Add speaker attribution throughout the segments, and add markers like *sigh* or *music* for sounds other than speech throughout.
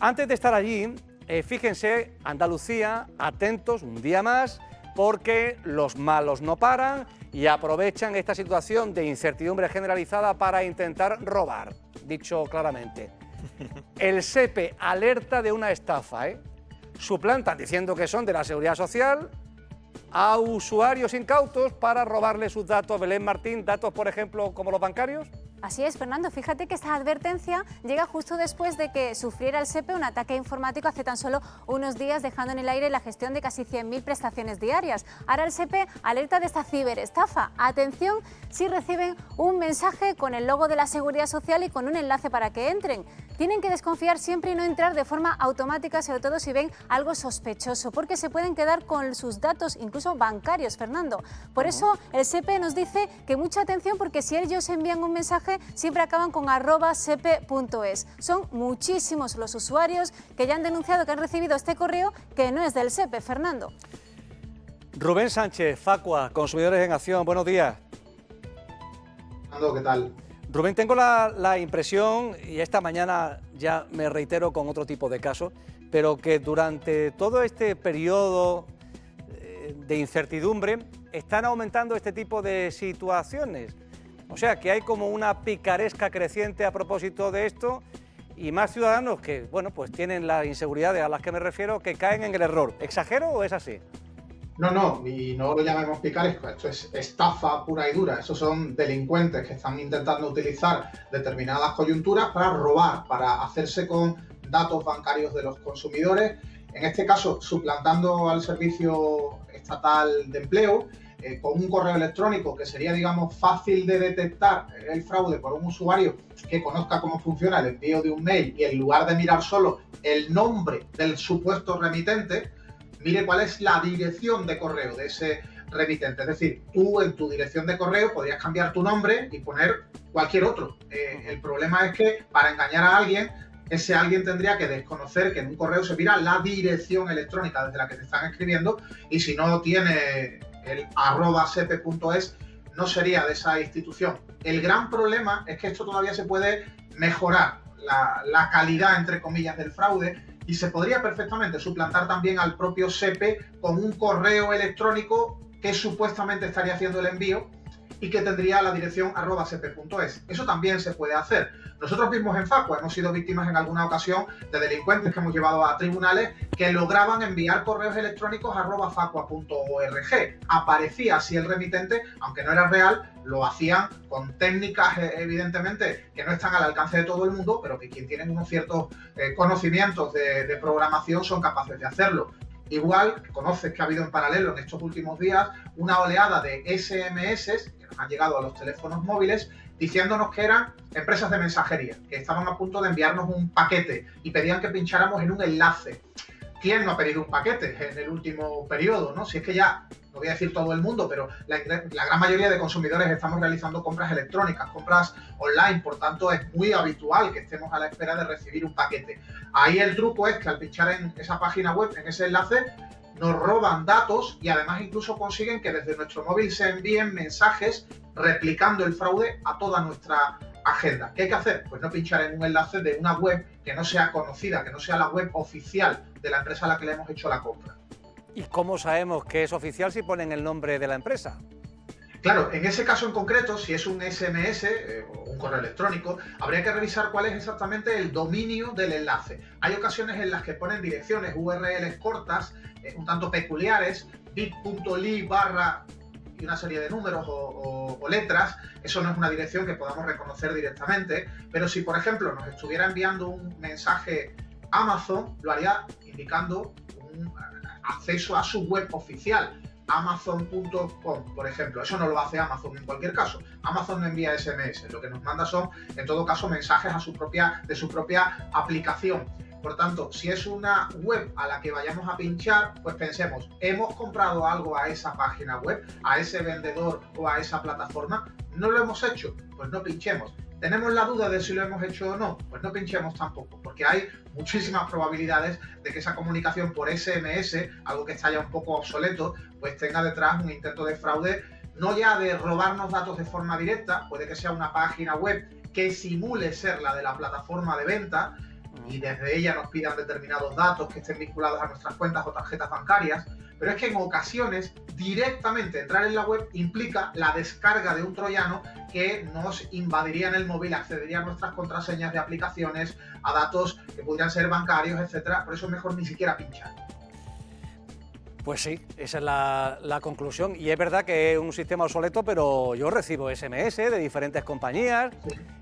Speaker 1: Antes de estar allí, eh, fíjense, Andalucía, atentos un día más, porque los malos no paran y aprovechan esta situación de incertidumbre generalizada para intentar robar, dicho claramente. *laughs* El SEPE alerta de una estafa, ¿eh? suplantan diciendo que son de la Seguridad Social a usuarios incautos para robarle sus datos. Belén Martín, datos por ejemplo como los bancarios.
Speaker 2: Así es, Fernando. Fíjate que esta advertencia llega justo después de que sufriera el SEPE un ataque informático hace tan solo unos días, dejando en el aire la gestión de casi 100.000 prestaciones diarias. Ahora el SEPE alerta de esta ciberestafa. Atención si reciben un mensaje con el logo de la Seguridad Social y con un enlace para que entren. Tienen que desconfiar siempre y no entrar de forma automática, sobre todo si ven algo sospechoso, porque se pueden quedar con sus datos, incluso bancarios, Fernando. Por eso el SEPE nos dice que mucha atención, porque si ellos envían un mensaje, siempre acaban con arroba sepe.es. Son muchísimos los usuarios que ya han denunciado que han recibido este correo que no es del SEPE, Fernando.
Speaker 1: Rubén Sánchez, Facua, Consumidores en Acción, buenos días.
Speaker 3: Fernando, ¿qué tal?
Speaker 1: Rubén, tengo la, impresión, y esta mañana ya me reitero con otro tipo de casos, pero que durante todo este periodo eh, de incertidumbre están aumentando este tipo de situaciones. O sea, que hay como una picaresca creciente a propósito de esto y más ciudadanos que, bueno, pues tienen las inseguridades a las que me refiero que caen en el error. ¿Exagero o es así?
Speaker 3: No, no, y no lo llamemos picaresco, esto es estafa pura y dura. Esos son delincuentes que están intentando utilizar determinadas coyunturas para robar, para hacerse con datos bancarios de los consumidores, en este caso suplantando al Servicio Estatal de Empleo, eh, con un correo electrónico que sería, digamos, fácil de detectar el fraude por un usuario que conozca cómo funciona el envío de un mail y en lugar de mirar solo el nombre del supuesto remitente, mire cuál es la dirección de correo de ese remitente. Es decir, tú en tu dirección de correo podrías cambiar tu nombre y poner cualquier otro. Eh, el problema es que para engañar a alguien, ese alguien tendría que desconocer que en un correo se mira la dirección electrónica desde la que te están escribiendo y si no tiene el arroba sepe.es no sería de esa institución. El gran problema es que esto todavía se puede mejorar, la, la calidad, entre comillas, del fraude, y se podría perfectamente suplantar también al propio SEPE con un correo electrónico que supuestamente estaría haciendo el envío y que tendría la dirección arroba sepe.es. Eso también se puede hacer. Nosotros mismos en Facua hemos sido víctimas en alguna ocasión de delincuentes que hemos llevado a tribunales que lograban enviar correos electrónicos arroba facua.org. Aparecía así el remitente, aunque no era real, lo hacían con técnicas eh, evidentemente que no están al alcance de todo el mundo, pero que quien tienen unos ciertos eh, conocimientos de, de programación son capaces de hacerlo. Igual, conoces que ha habido en paralelo en estos últimos días una oleada de SMS han llegado a los teléfonos móviles diciéndonos que eran empresas de mensajería, que estaban a punto de enviarnos un paquete y pedían que pincháramos en un enlace. ¿Quién no ha pedido un paquete en el último periodo? ¿no? Si es que ya, no voy a decir todo el mundo, pero la, gran mayoría de consumidores estamos realizando compras electrónicas, compras online, por tanto es muy habitual que estemos a la espera de recibir un paquete. Ahí el truco es que al pinchar en esa página web, en ese enlace, nos roban datos y además incluso consiguen que desde nuestro móvil se envíen mensajes replicando el fraude a toda nuestra agenda. ¿Qué hay que hacer? Pues no pinchar en un enlace de una web que no sea conocida, que no sea la web oficial de la empresa a la que le hemos hecho la compra.
Speaker 1: ¿Y cómo sabemos que es oficial si ponen el nombre de la empresa?
Speaker 3: Claro, en ese caso en concreto, si es un SMS eh, o un correo electrónico, habría que revisar cuál es exactamente el dominio del enlace. Hay ocasiones en las que ponen direcciones URLs cortas, eh, un tanto peculiares, bit.ly barra y una serie de números o, letras, eso no es una dirección que podamos reconocer directamente, pero si por ejemplo nos estuviera enviando un mensaje Amazon, lo haría indicando un acceso a su web oficial, amazon.com, por ejemplo. Eso no lo hace Amazon en cualquier caso. Amazon no envía SMS, lo que nos manda son, en todo caso, mensajes a su propia, de su propia aplicación. Por tanto, si es una web a la que vayamos a pinchar, pues pensemos, ¿hemos comprado algo a esa página web, a ese vendedor o a esa plataforma? ¿No lo hemos hecho? Pues no pinchemos. ¿Tenemos la duda de si lo hemos hecho o no? Pues no pinchemos tampoco, porque hay muchísimas probabilidades de que esa comunicación por SMS, algo que está ya un poco obsoleto, pues tenga detrás un intento de fraude, no ya de robarnos datos de forma directa, puede que sea una página web que simule ser la de la plataforma de venta, y desde ella nos pidan determinados datos que estén vinculados a nuestras cuentas o tarjetas bancarias, pero es que en ocasiones directamente entrar en la web implica la descarga de un troyano que nos invadiría en el móvil, accedería a nuestras contraseñas de aplicaciones, a datos que pudieran ser bancarios, etcétera. Por eso es mejor ni siquiera pinchar.
Speaker 1: Pues sí, esa es la, conclusión. Y es verdad que es un sistema obsoleto, pero yo recibo SMS de diferentes compañías.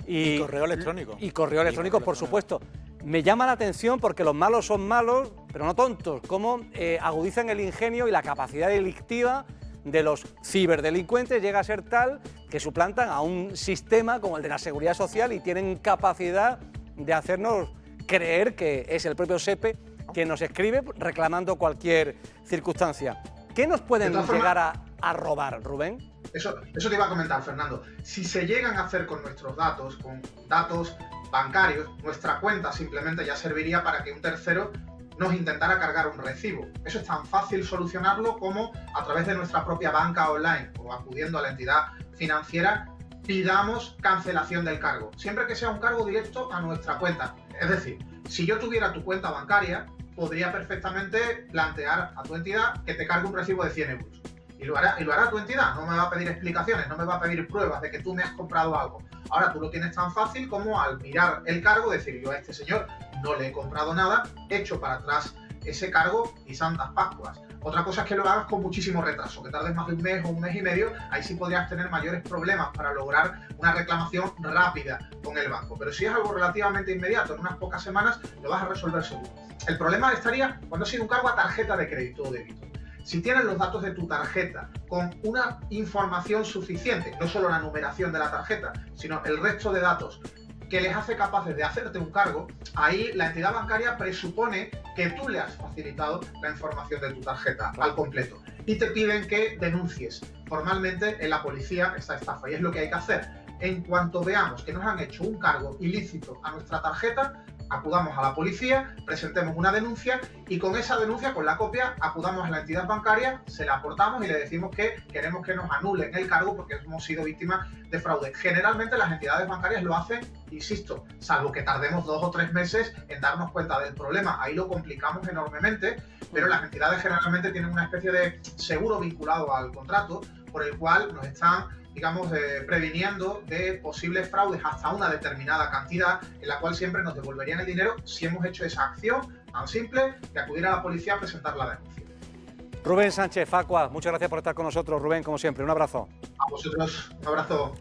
Speaker 4: Y, correo electrónico.
Speaker 1: Y correo electrónico, por supuesto. Me llama la atención porque los malos son malos, pero no tontos, cómo eh, agudizan el ingenio y la capacidad delictiva de los ciberdelincuentes llega a ser tal que suplantan a un sistema como el de la seguridad social y tienen capacidad de hacernos creer que es el propio SEPE que nos escribe reclamando cualquier circunstancia. ¿Qué nos pueden llegar a, robar, Rubén?
Speaker 3: Eso, eso te iba a comentar, Fernando. Si se llegan a hacer con nuestros datos, con datos bancarios, nuestra cuenta simplemente ya serviría para que un tercero nos intentara cargar un recibo. Eso es tan fácil solucionarlo como a través de nuestra propia banca online o acudiendo a la entidad financiera pidamos cancelación del cargo, siempre que sea un cargo directo a nuestra cuenta. Es decir, si yo tuviera tu cuenta bancaria, podría perfectamente plantear a tu entidad que te cargue un recibo de 100 euros. Y lo, hará, tu entidad, no me va a pedir explicaciones, no me va a pedir pruebas de que tú me has comprado algo. Ahora tú lo tienes tan fácil como al mirar el cargo decir yo a este señor no le he comprado nada, echo para atrás ese cargo y santas pascuas. Otra cosa es que lo hagas con muchísimo retraso, que tardes más de un mes o un mes y medio, ahí sí podrías tener mayores problemas para lograr una reclamación rápida con el banco. Pero si es algo relativamente inmediato, en unas pocas semanas, lo vas a resolver seguro. El problema estaría cuando ha sido un cargo a tarjeta de crédito o débito. Si tienes los datos de tu tarjeta con una información suficiente, no solo la numeración de la tarjeta, sino el resto de datos que les hace capaces de hacerte un cargo, ahí la entidad bancaria presupone que tú le has facilitado la información de tu tarjeta al completo y te piden que denuncies formalmente en la policía esta estafa. Y es lo que hay que hacer. En cuanto veamos que nos han hecho un cargo ilícito a nuestra tarjeta, acudamos a la policía, presentemos una denuncia y con esa denuncia, con la copia, acudamos a la entidad bancaria, se la aportamos y le decimos que queremos que nos anulen el cargo porque hemos sido víctimas de fraude. Generalmente las entidades bancarias lo hacen, insisto, salvo que tardemos dos o tres meses en darnos cuenta del problema. Ahí lo complicamos enormemente, pero las entidades generalmente tienen una especie de seguro vinculado al contrato por el cual nos están digamos, eh, previniendo de posibles fraudes hasta una determinada cantidad, en la cual siempre nos devolverían el dinero si hemos hecho esa acción tan simple de acudir a la policía a presentar la denuncia.
Speaker 1: Rubén Sánchez, Facua, muchas gracias por estar con nosotros, Rubén, como siempre, un abrazo.
Speaker 3: A vosotros, un abrazo.